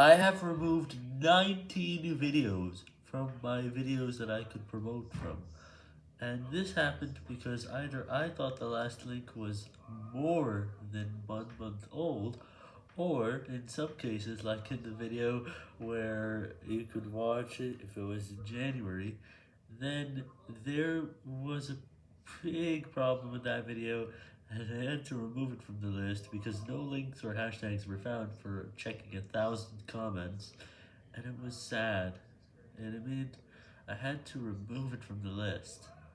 I have removed 19 videos from my videos that I could promote from. And this happened because either I thought the last link was more than one month old, or in some cases, like in the video where you could watch it if it was in January, then there was a big problem with that video, and I had to remove it from the list because no links or hashtags were found for checking a thousand comments, and it was sad, and it meant I had to remove it from the list.